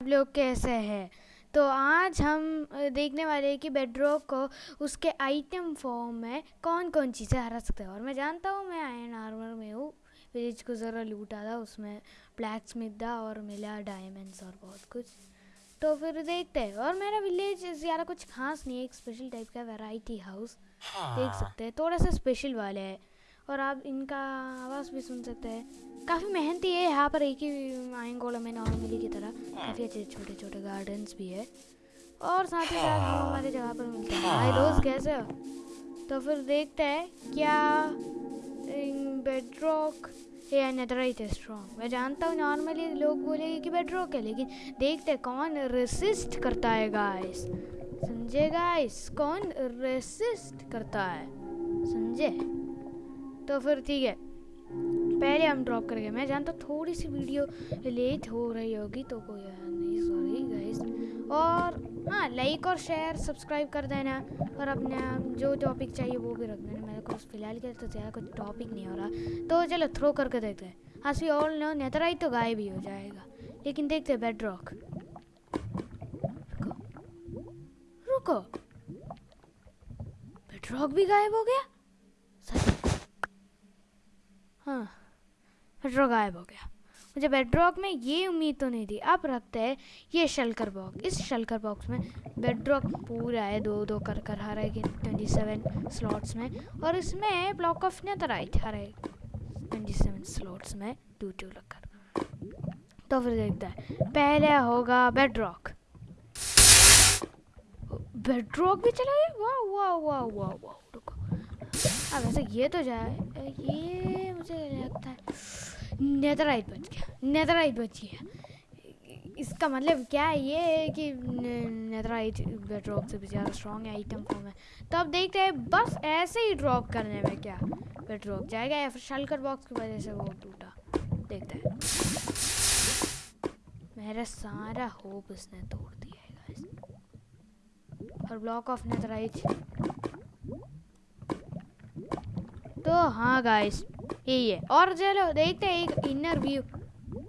आप लोग कैसे हैं? तो आज हम देखने वाले हैं कि बेडरॉक को उसके आइटम फॉर्म में कौन कौन चीज़ें हरा सकते हैं। और मैं जानता हूँ मैं आयन आर्मर में हूँ। विलेज को ज़रा लूटा था उसमें ब्लैक स्मिथ था और मिला डायमंड्स और बहुत कुछ। तो फिर देखते हैं। और मेरा विलेज ज़्यादा कुछ खास नहीं है एक स्पेशल टाइप का वैरायटी हाउस देख सकते हैं थोड़ा सा स्पेशल वाले है। और आप इनका आवाज़ भी सुन सकते हैं। काफ़ी मेहनती है यहाँ पर, एक ही आयंगोला में नॉर्मली की तरह। काफ़ी अच्छे छोटे छोटे गार्डन्स भी है। और साथ ही साथ हम हमारे जगह पर मिलते हैं। हाय दोस्त कैसे हो? तो फिर देखते हैं क्या बेडरॉक या नेदराइट है स्ट्रॉन्ग मैं जानता हूँ नॉर्मली लोग बोलेंगे कि बेडरॉक है, लेकिन देखते हैं कौन रेसिस्ट करता है गाइस समझे गाइस कौन रेसिस्ट करता है? समझे तो फिर ठीक है। पहले हम ड्रॉप करेंगे मैं जानता हूँ थोड़ी सी वीडियो लेट हो रही होगी तो कोई नहीं। सॉरी गाइस और हाँ लाइक और शेयर सब्सक्राइब कर देना। और अपने जो टॉपिक चाहिए वो भी रख देना। मेरे को फ़िलहाल के तो ज़्यादा कुछ टॉपिक नहीं हो रहा। तो चलो थ्रो करके देखते हैं। हाँ सी ऑल नो नेतराई तो गायब ही हो जाएगा। लेकिन देखते हैं बेड रुको। रुको। बेड रॉक भी गायब हो गया? हाँ बेड्रॉक गायब हो गया। मुझे बेडरॉक में ये उम्मीद तो नहीं थी। अब रखते हैं ये शलकर बॉक्स इस शलकर बॉक्स में बेड्रॉक पूरा है, दो दो कर कर हर एक ट्वेंटी सेवन स्लॉट्स में। और इसमें ब्लॉक ऑफ़ नेथराइट हर एक ट्वेंटी सेवन स्लॉट्स में टू टू लगकर तो फिर देखते हैं। पहले होगा बेड्रॉक बेड्रॉक भी चला गया? वाह वाह वाह वाह वाह, रुको। अब ऐसे ये तो जाए ये मुझे लगता है। नेदराइट बच गया नेदराइट बच गया। इसका मतलब क्या है? ये है कि नेदराइट ड्रॉप से भी ज़्यादा स्ट्रॉन्ग है आइटम फॉर्म है। तो अब देखते हैं, बस ऐसे ही ड्रॉप करने में क्या ड्रॉप जाएगा या फिर शलकर बॉक्स की वजह से वो टूटा। देखते हैं। मेरा सारा होप इसने तोड़ दिया है और ब्लॉक ऑफ़ नेदराइट तो हाँ गाइस यही है और चलो, देखते हैं एक इनर व्यू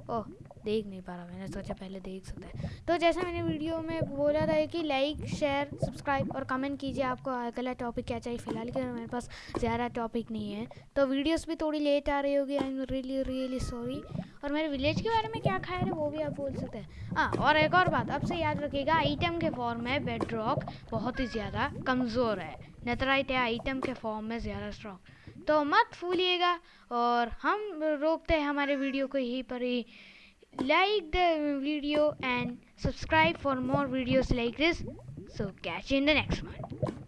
ओह, देख नहीं पा रहा मैंने, सोचा पहले देख सकते हैं. तो जैसा मैंने वीडियो में बोला था कि लाइक शेयर सब्सक्राइब और कमेंट कीजिए आपको अगला टॉपिक क्या चाहिए. फ़िलहाल के मेरे पास ज़्यादा टॉपिक नहीं है. तो वीडियोस भी थोड़ी लेट आ रही होगी. I am really really sorry और मेरे विलेज के बारे में क्या खाया है वो भी आप बोल सकते हैं. हाँ और एक और बात आपसे याद रखिएगा आइटम के फॉर्म में बेड बहुत ही ज़्यादा कमज़ोर है. नतराइट है आइटम के फॉर्म में ज़्यादा स्ट्रॉन्ग तो मत भूलिएगा और हम रोकते हैं हमारे वीडियो को यहीं पर ही। Like the video and subscribe for more videos like this so catch in the next one